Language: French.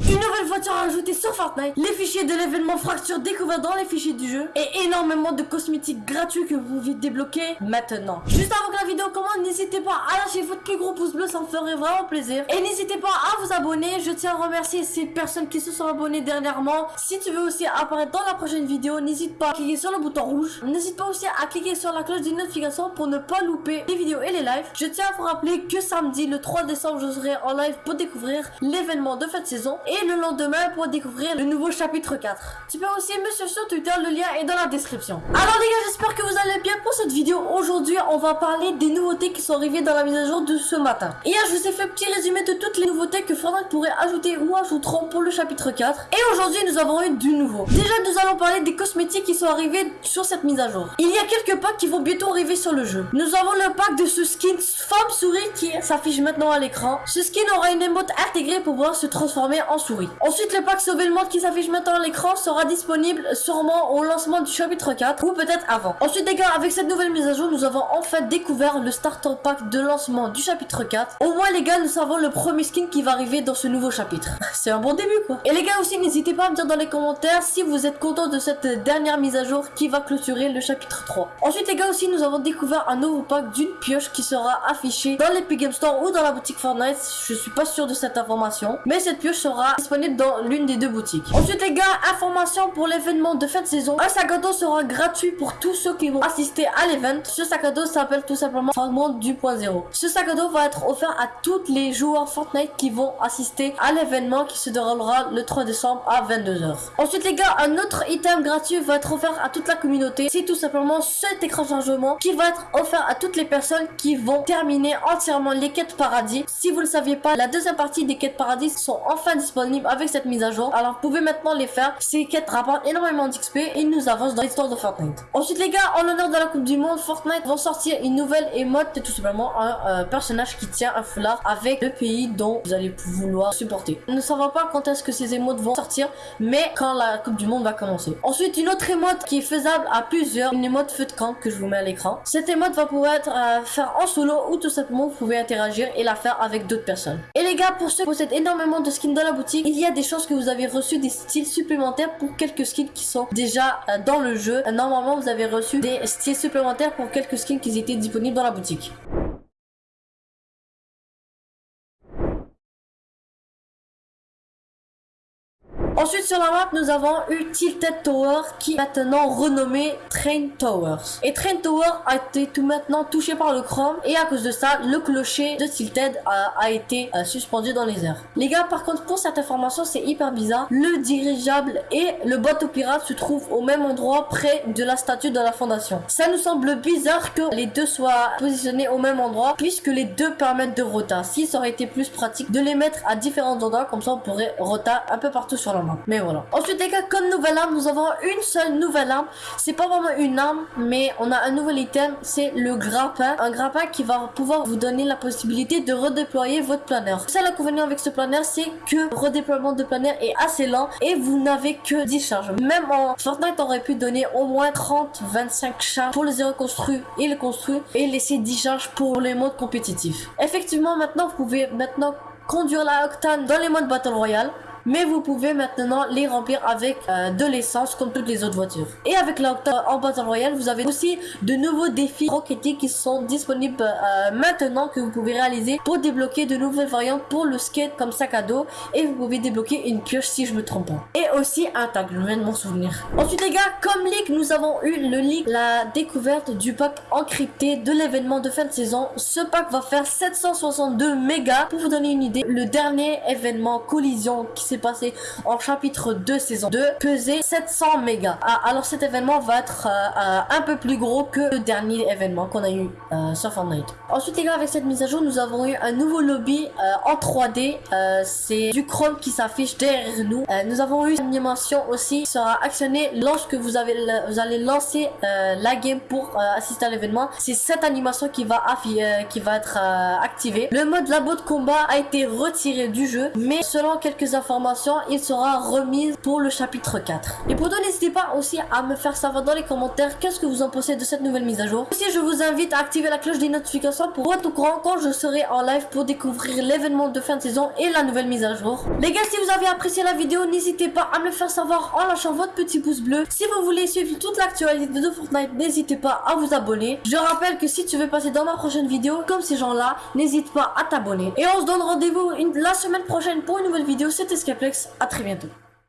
Une nouvelle voiture ajoutée sur Fortnite, les fichiers de l'événement Fracture découverts dans les fichiers du jeu et énormément de cosmétiques gratuits que vous pouvez débloquer maintenant. Juste avant que la vidéo commence, n'hésitez pas à lâcher votre plus gros pouce bleu, ça me ferait vraiment plaisir. Et n'hésitez pas à vous abonner, je tiens à remercier ces personnes qui se sont abonnées dernièrement. Si tu veux aussi apparaître dans la prochaine vidéo, n'hésite pas à cliquer sur le bouton rouge. N'hésite pas aussi à cliquer sur la cloche de notification pour ne pas louper les vidéos et les lives. Je tiens à vous rappeler que samedi, le 3 décembre, je serai en live pour découvrir l'événement de fin de saison et le lendemain pour découvrir le nouveau chapitre 4. Tu peux aussi me suivre sur Twitter, le lien est dans la description. Alors les gars, j'espère que vous allez bien pour cette vidéo. Aujourd'hui, on va parler des nouveautés qui sont arrivées dans la mise à jour de ce matin. Hier, je vous ai fait un petit résumé de toutes les nouveautés que Fortnite pourrait ajouter ou ajouteront pour le chapitre 4. Et aujourd'hui, nous avons eu du nouveau. Déjà, nous allons parler des cosmétiques qui sont arrivés sur cette mise à jour. Il y a quelques packs qui vont bientôt arriver sur le jeu. Nous avons le pack de ce skin femme souris qui s'affiche maintenant à l'écran. Ce skin aura une émote intégrée pour pouvoir se transformer en souris. Ensuite, le pack Sauver qui s'affiche maintenant à l'écran sera disponible sûrement au lancement du chapitre 4 ou peut-être avant. Ensuite, les gars, avec cette nouvelle mise à jour, nous avons enfin découvert le starter pack de lancement du chapitre 4. Au moins, les gars, nous savons le premier skin qui va arriver dans ce nouveau chapitre. C'est un bon début, quoi. Et les gars, aussi, n'hésitez pas à me dire dans les commentaires si vous êtes content de cette dernière mise à jour qui va clôturer le chapitre 3. Ensuite, les gars, aussi, nous avons découvert un nouveau pack d'une pioche qui sera affichée dans l'Epic Game Store ou dans la boutique Fortnite. Je suis pas sûr de cette information. Mais cette pioche sera disponible dans l'une des deux boutiques. Ensuite les gars, information pour l'événement de fin de saison. Un sac à dos sera gratuit pour tous ceux qui vont assister à l'événement. Ce sac à dos s'appelle tout simplement Fragment du point zéro. Ce sac à dos va être offert à tous les joueurs Fortnite qui vont assister à l'événement qui se déroulera le 3 décembre à 22h. Ensuite les gars, un autre item gratuit va être offert à toute la communauté. C'est tout simplement cet écran chargement qui va être offert à toutes les personnes qui vont terminer entièrement les quêtes paradis. Si vous ne le saviez pas, la deuxième partie des quêtes paradis sont enfin disponibles avec cette mise à jour. Alors vous pouvez maintenant les faire. Ces quêtes rapportent énormément d'XP et nous avance dans l'histoire de Fortnite. Ensuite les gars, en l'honneur de la Coupe du Monde, Fortnite vont sortir une nouvelle émote, tout simplement un euh, personnage qui tient un foulard avec le pays dont vous allez vouloir supporter. Nous ne savons pas quand est-ce que ces émotes vont sortir, mais quand la Coupe du Monde va commencer. Ensuite, une autre émote qui est faisable à plusieurs, une émote feu de camp que je vous mets à l'écran. Cette émote va pouvoir être euh, faire en solo ou tout simplement vous pouvez interagir et la faire avec d'autres personnes. Et les gars, pour ceux qui possèdent énormément de skins dans la boutique, il y a des chances que vous avez reçu des styles supplémentaires pour quelques skins qui sont déjà euh, dans le jeu. Normalement, vous avez reçu des styles supplémentaires pour quelques skins qui étaient disponibles dans la boutique. Ensuite sur la map nous avons eu Tilted Tower qui est maintenant renommé Train Towers. Et Train Tower a été tout maintenant touché par le chrome et à cause de ça le clocher de Tilted a, été euh, suspendu dans les airs. Les gars par contre pour cette information c'est hyper bizarre. Le dirigeable et le bateau pirate se trouvent au même endroit près de la statue de la fondation. Ça nous semble bizarre que les deux soient positionnés au même endroit puisque les deux permettent de rota. Si ça aurait été plus pratique de les mettre à différents endroits comme ça on pourrait rota un peu partout sur la mais voilà. Ensuite les gars, comme nouvelle arme, nous avons une seule nouvelle arme. C'est pas vraiment une arme, mais on a un nouvel item, c'est le grappin. Un grappin qui va pouvoir vous donner la possibilité de redéployer votre planeur. Ça l'inconvénient avec ce planeur, c'est que le redéploiement de planeur est assez lent et vous n'avez que 10 charges. Même en Fortnite, aurait pu donner au moins 30-25 charges pour les reconstruire et les construire et laisser 10 charges pour les modes compétitifs. Effectivement, maintenant, vous pouvez maintenant conduire la Octane dans les modes Battle Royale mais vous pouvez maintenant les remplir avec euh, de l'essence comme toutes les autres voitures. Et avec l'Octane en Battle Royale, vous avez aussi de nouveaux défis rocketiques qui sont disponibles euh, maintenant que vous pouvez réaliser pour débloquer de nouvelles variantes pour le skate comme sac à dos et vous pouvez débloquer une pioche si je me trompe pas. Et aussi un tag, je viens de m'en souvenir. Ensuite les gars, comme leak, nous avons eu le leak, la découverte du pack encrypté de l'événement de fin de saison. Ce pack va faire 762 mégas. Pour vous donner une idée, le dernier événement collision qui s'est passé en chapitre 2 saison 2 pesait 700 mégas. Ah, alors cet événement va être euh, euh, un peu plus gros que le dernier événement qu'on a eu euh, sur Fortnite. Ensuite les gars avec cette mise à jour nous avons eu un nouveau lobby en 3D. c'est du chrome qui s'affiche derrière nous. nous avons eu animation aussi sera actionnée lorsque vous, avez vous allez lancer la game pour assister à l'événement. C'est cette animation qui va, qui va être activée. Le mode labo de combat a été retiré du jeu, mais selon quelques informations, il sera remis pour le chapitre 4. Et pour n'hésitez pas aussi à me faire savoir dans les commentaires qu'est-ce que vous en pensez de cette nouvelle mise à jour. Aussi, je vous invite à activer la cloche des notifications pour être au courant quand je serai en live pour découvrir l'événement de fin de saison et la nouvelle mise à jour. Les gars, si vous avez apprécié la vidéo, n'hésitez pas à me le faire savoir en lâchant votre petit pouce bleu. Si vous voulez suivre toute l'actualité de Fortnite, n'hésitez pas à vous abonner. Je rappelle que si tu veux passer dans ma prochaine vidéo, comme ces gens-là, n'hésite pas à t'abonner. Et on se donne rendez-vous la semaine prochaine pour une nouvelle vidéo. C'était Skeplex. À très bientôt.